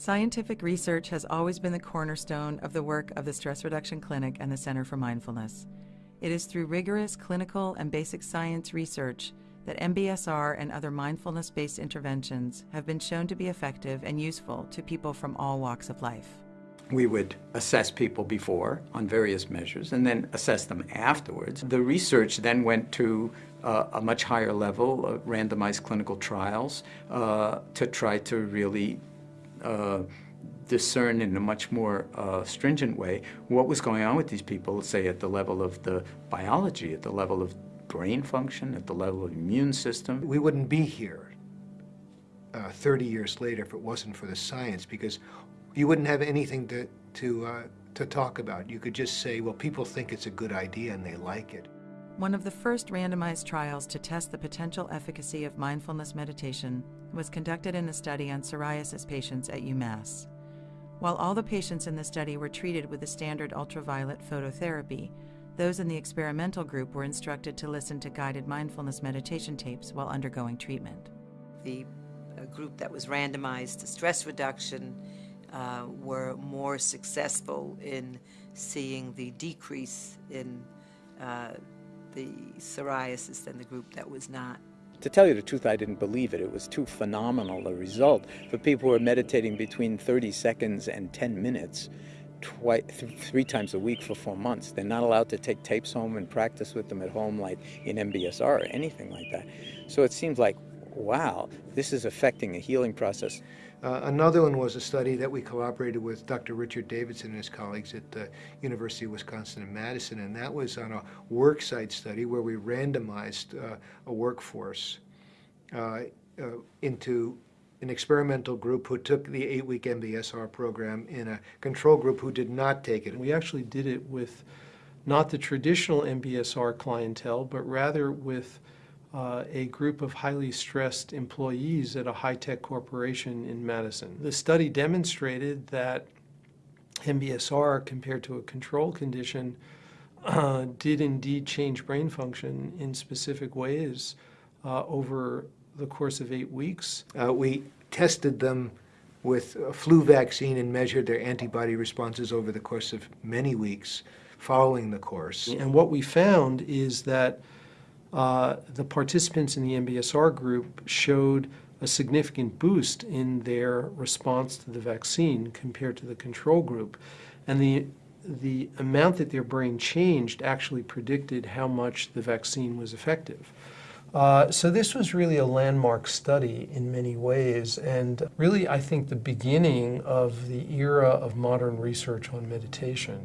Scientific research has always been the cornerstone of the work of the Stress Reduction Clinic and the Center for Mindfulness. It is through rigorous clinical and basic science research that MBSR and other mindfulness based interventions have been shown to be effective and useful to people from all walks of life. We would assess people before on various measures and then assess them afterwards. The research then went to uh, a much higher level, of randomized clinical trials, uh, to try to really uh, discern in a much more uh, stringent way what was going on with these people, say at the level of the biology, at the level of brain function, at the level of immune system. We wouldn't be here uh, 30 years later if it wasn't for the science because you wouldn't have anything to, to, uh, to talk about. You could just say, well, people think it's a good idea and they like it. One of the first randomized trials to test the potential efficacy of mindfulness meditation was conducted in a study on psoriasis patients at UMass. While all the patients in the study were treated with the standard ultraviolet phototherapy, those in the experimental group were instructed to listen to guided mindfulness meditation tapes while undergoing treatment. The uh, group that was randomized to stress reduction uh, were more successful in seeing the decrease in uh, the psoriasis than the group that was not. To tell you the truth, I didn't believe it. It was too phenomenal a result. For people who are meditating between 30 seconds and 10 minutes, twice, th three times a week for four months, they're not allowed to take tapes home and practice with them at home like in MBSR or anything like that. So it seems like, wow, this is affecting a healing process. Uh, another one was a study that we collaborated with Dr. Richard Davidson and his colleagues at the University of Wisconsin in Madison, and that was on a worksite study where we randomized uh, a workforce uh, uh, into an experimental group who took the eight-week MBSR program in a control group who did not take it. We actually did it with not the traditional MBSR clientele, but rather with uh, a group of highly stressed employees at a high-tech corporation in Madison. The study demonstrated that MBSR compared to a control condition uh, did indeed change brain function in specific ways uh, over the course of eight weeks. Uh, we tested them with a flu vaccine and measured their antibody responses over the course of many weeks following the course. And what we found is that uh, the participants in the MBSR group showed a significant boost in their response to the vaccine compared to the control group. And the, the amount that their brain changed actually predicted how much the vaccine was effective. Uh, so this was really a landmark study in many ways, and really I think the beginning of the era of modern research on meditation.